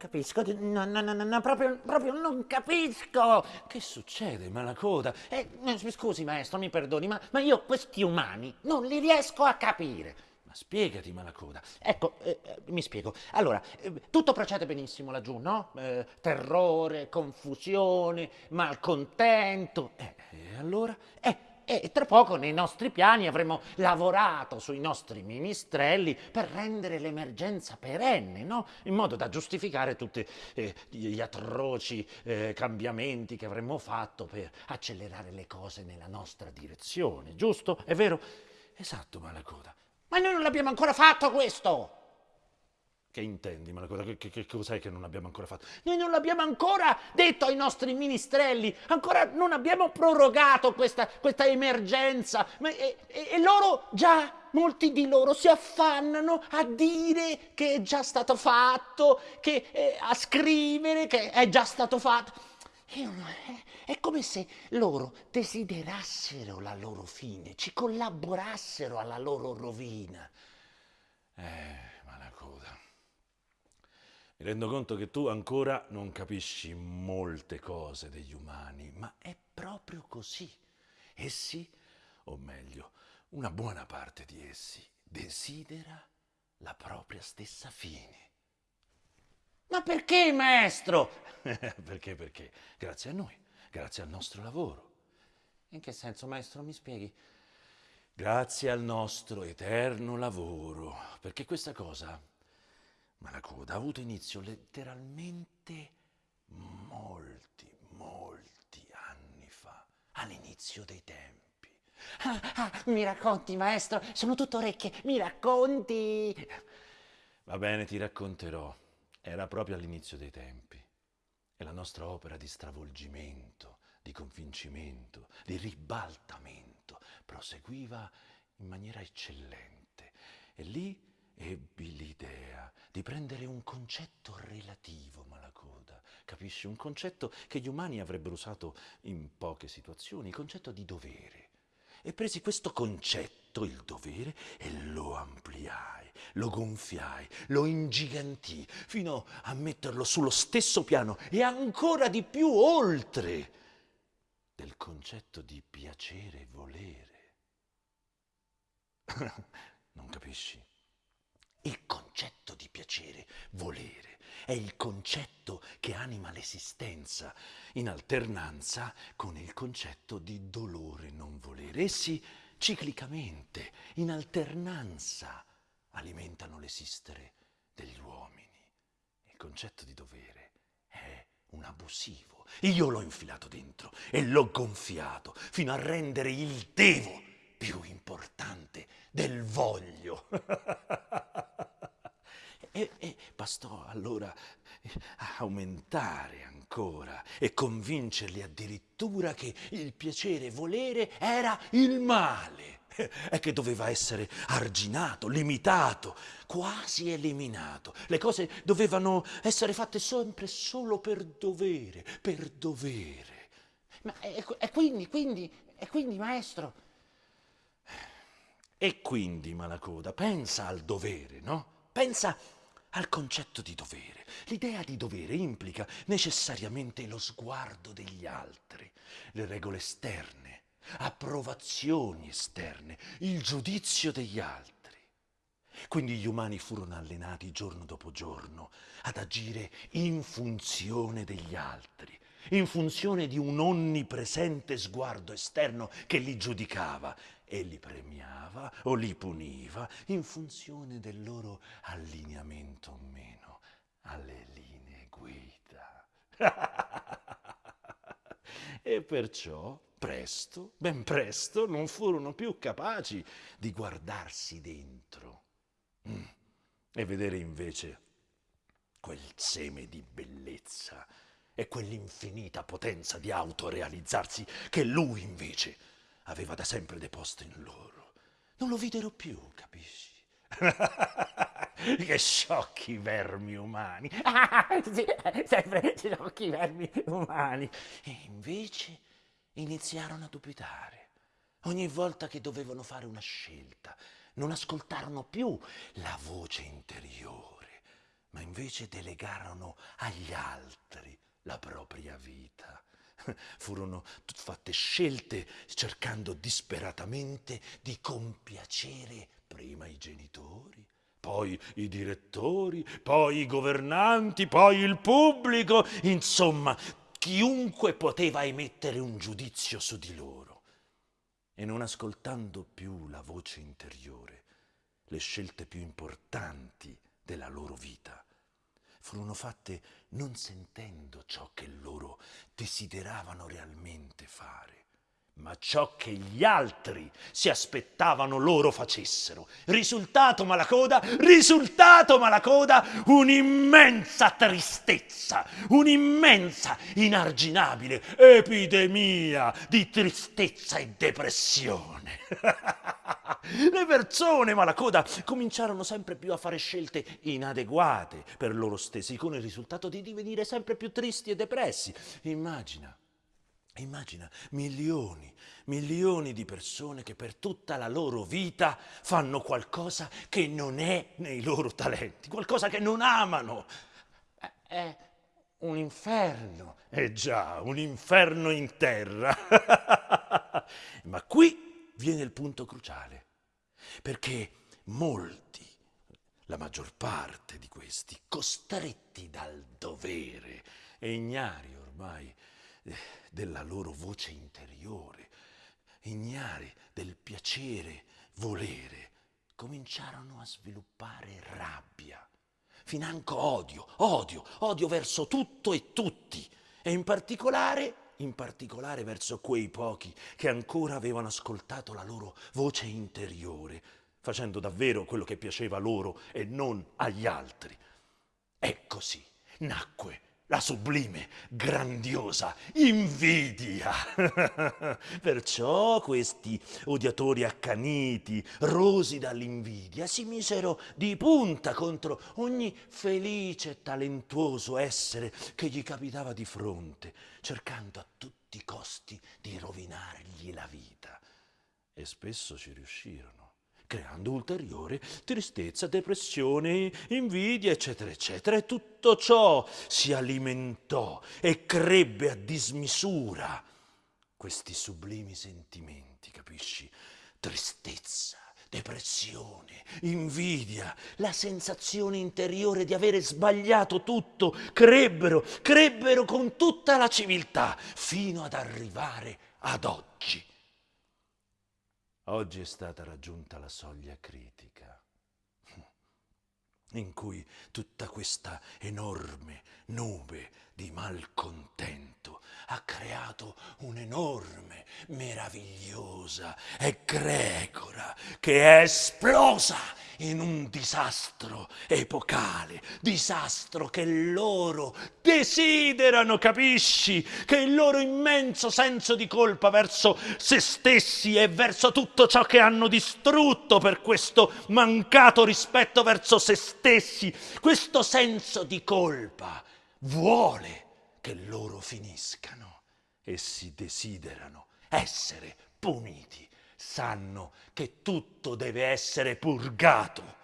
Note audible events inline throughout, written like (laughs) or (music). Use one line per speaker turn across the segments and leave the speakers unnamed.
capisco, no, no, no, no, proprio, proprio non capisco.
Che succede, Malacoda?
Eh, scusi maestro, mi perdoni, ma, ma io questi umani non li riesco a capire.
Ma spiegati, Malacoda.
Ecco, eh, eh, mi spiego. Allora, eh, tutto procede benissimo laggiù, no? Eh, terrore, confusione, malcontento.
Eh, e allora?
Eh, e tra poco nei nostri piani avremo lavorato sui nostri ministrelli per rendere l'emergenza perenne, no? in modo da giustificare tutti eh, gli atroci eh, cambiamenti che avremmo fatto per accelerare le cose nella nostra direzione, giusto? È vero?
Esatto, Malacoda.
Ma noi non l'abbiamo ancora fatto questo!
Che intendi, Malacoda? Che, che, che cos'è che non abbiamo ancora fatto?
Noi non l'abbiamo ancora detto ai nostri ministrelli, ancora non abbiamo prorogato questa, questa emergenza e, e, e loro già molti di loro si affannano a dire che è già stato fatto, che, eh, a scrivere che è già stato fatto. Io, è come se loro desiderassero la loro fine, ci collaborassero alla loro rovina.
Eh, Malacoda, mi rendo conto che tu ancora non capisci molte cose degli umani, ma è proprio così. Essi, o meglio, una buona parte di essi, desidera la propria stessa fine.
Ma perché, maestro? (laughs)
perché, perché? Grazie a noi, grazie al nostro lavoro.
In che senso, maestro, mi spieghi?
Grazie al nostro eterno lavoro, perché questa cosa, Malacoda, ha avuto inizio letteralmente molti, molti anni fa, all'inizio dei tempi.
Ah, ah, mi racconti, maestro, sono tutto orecchie, mi racconti.
Va bene, ti racconterò. Era proprio all'inizio dei tempi e la nostra opera di stravolgimento, di convincimento, di ribaltamento proseguiva in maniera eccellente e lì ebbi l'idea di prendere un concetto relativo, Malacoda, capisci? Un concetto che gli umani avrebbero usato in poche situazioni, il concetto di dovere. E presi questo concetto, il dovere, e lo ampliai lo gonfiai, lo ingigantii, fino a metterlo sullo stesso piano e ancora di più oltre del concetto di piacere e volere. (laughs) non capisci? Il concetto di piacere, volere, è il concetto che anima l'esistenza, in alternanza con il concetto di dolore non volere. Essi ciclicamente, in alternanza, alimentano l'esistere degli uomini. Il concetto di dovere è un abusivo. Io l'ho infilato dentro e l'ho gonfiato fino a rendere il devo più importante del voglio. (laughs) e, e bastò allora aumentare ancora e convincerli addirittura che il piacere volere era il male e che doveva essere arginato, limitato, quasi eliminato. Le cose dovevano essere fatte sempre solo per dovere, per dovere.
Ma e, e quindi, quindi, e quindi, maestro?
E quindi, Malacoda, pensa al dovere, no? Pensa al concetto di dovere. L'idea di dovere implica necessariamente lo sguardo degli altri, le regole esterne approvazioni esterne, il giudizio degli altri. Quindi gli umani furono allenati giorno dopo giorno ad agire in funzione degli altri, in funzione di un onnipresente sguardo esterno che li giudicava e li premiava o li puniva in funzione del loro allineamento o meno alle linee guida. (laughs) e perciò presto, ben presto, non furono più capaci di guardarsi dentro mm. e vedere invece quel seme di bellezza e quell'infinita potenza di autorealizzarsi che lui invece aveva da sempre deposto in loro. Non lo videro più, capisci? (laughs) che sciocchi vermi umani!
sì, sempre sciocchi vermi umani!
E invece iniziarono a dubitare. Ogni volta che dovevano fare una scelta, non ascoltarono più la voce interiore, ma invece delegarono agli altri la propria vita. (laughs) Furono fatte scelte cercando disperatamente di compiacere prima i genitori, poi i direttori, poi i governanti, poi il pubblico, insomma, chiunque poteva emettere un giudizio su di loro. E non ascoltando più la voce interiore, le scelte più importanti della loro vita furono fatte non sentendo ciò che loro desideravano realmente fare, ma ciò che gli altri si aspettavano loro facessero. Risultato malacoda, risultato malacoda, un'immensa tristezza, un'immensa, inarginabile epidemia di tristezza e depressione. (laughs) Le persone malacoda cominciarono sempre più a fare scelte inadeguate per loro stessi, con il risultato di divenire sempre più tristi e depressi. Immagina, immagina milioni, milioni di persone che per tutta la loro vita fanno qualcosa che non è nei loro talenti, qualcosa che non amano. È un inferno. Eh già, un inferno in terra. (laughs) Ma qui viene il punto cruciale perché molti, la maggior parte di questi, costretti dal dovere e ignari ormai della loro voce interiore, ignari del piacere volere, cominciarono a sviluppare rabbia, financo odio, odio, odio verso tutto e tutti, e in particolare in particolare verso quei pochi che ancora avevano ascoltato la loro voce interiore, facendo davvero quello che piaceva loro e non agli altri. E così nacque la sublime, grandiosa invidia. (laughs) Perciò questi odiatori accaniti, rosi dall'invidia, si misero di punta contro ogni felice e talentuoso essere che gli capitava di fronte, cercando a tutti i costi di rovinargli la vita. E spesso ci riuscirono creando ulteriore tristezza, depressione, invidia, eccetera, eccetera. E tutto ciò si alimentò e crebbe a dismisura questi sublimi sentimenti, capisci? Tristezza, depressione, invidia, la sensazione interiore di avere sbagliato tutto, crebbero, crebbero con tutta la civiltà, fino ad arrivare ad oggi. Oggi è stata raggiunta la soglia critica in cui tutta questa enorme nube di malcontento ha creato un'enorme, meravigliosa egregora che è esplosa in un disastro epocale, disastro che loro desiderano, capisci? Che il loro immenso senso di colpa verso se stessi e verso tutto ciò che hanno distrutto per questo mancato rispetto verso se stessi, questo senso di colpa vuole che loro finiscano e si desiderano essere puniti. Sanno che tutto deve essere purgato.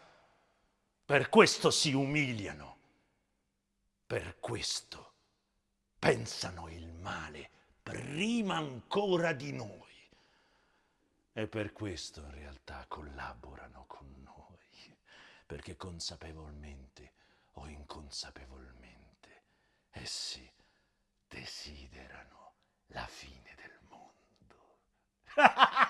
Per questo si umiliano. Per questo pensano il male prima ancora di noi. E per questo in realtà collaborano con noi, perché consapevolmente o inconsapevolmente essi desiderano la fine del mondo. (laughs)